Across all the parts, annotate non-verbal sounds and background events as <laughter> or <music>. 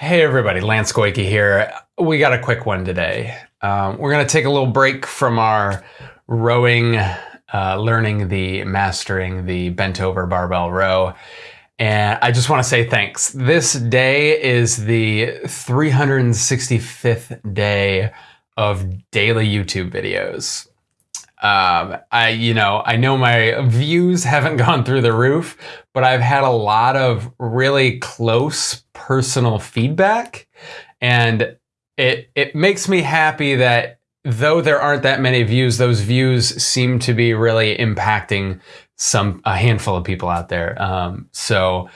Hey everybody, Lance Goyke here. We got a quick one today. Um, we're going to take a little break from our rowing, uh, learning the, mastering the bent over barbell row. And I just want to say thanks. This day is the 365th day of daily YouTube videos. Um, I, you know, I know my views <laughs> haven't gone through the roof, but I've had a lot of really close personal feedback, and it it makes me happy that though there aren't that many views, those views seem to be really impacting some a handful of people out there. Um, so,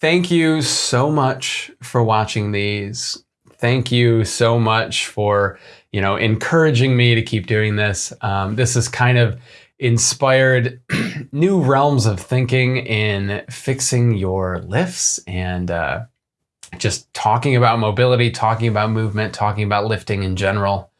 thank you so much for watching these. Thank you so much for you know, encouraging me to keep doing this. Um, this has kind of inspired <clears throat> new realms of thinking in fixing your lifts and uh, just talking about mobility, talking about movement, talking about lifting in general.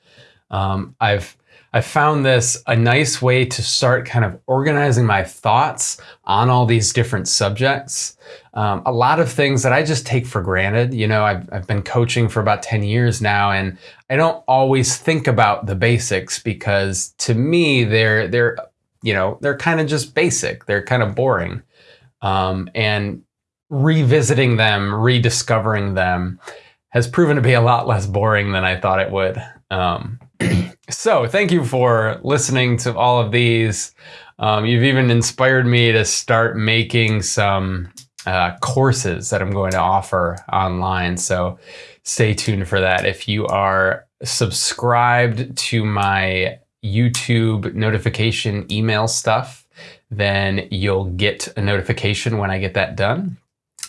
Um, I've I found this a nice way to start kind of organizing my thoughts on all these different subjects. Um, a lot of things that I just take for granted. You know, I've, I've been coaching for about 10 years now, and I don't always think about the basics because to me, they're, they're, you know, they're kind of just basic. They're kind of boring. Um, and revisiting them, rediscovering them has proven to be a lot less boring than I thought it would. Um, so thank you for listening to all of these. Um, you've even inspired me to start making some uh, courses that I'm going to offer online. So stay tuned for that. If you are subscribed to my YouTube notification email stuff, then you'll get a notification when I get that done.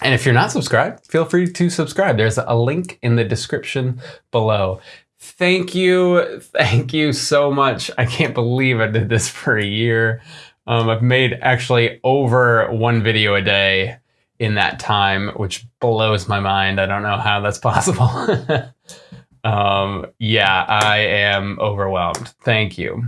And if you're not subscribed, feel free to subscribe. There's a link in the description below. Thank you. Thank you so much. I can't believe I did this for a year. Um, I've made actually over one video a day in that time, which blows my mind. I don't know how that's <laughs> possible. <laughs> um, yeah, I am overwhelmed. Thank you.